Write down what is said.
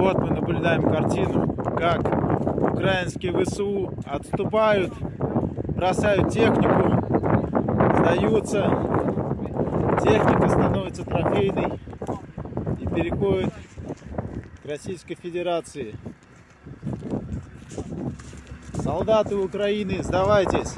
Вот мы наблюдаем картину, как украинские ВСУ отступают, бросают технику, сдаются, техника становится трофейной и переходит к Российской Федерации. Солдаты Украины, сдавайтесь!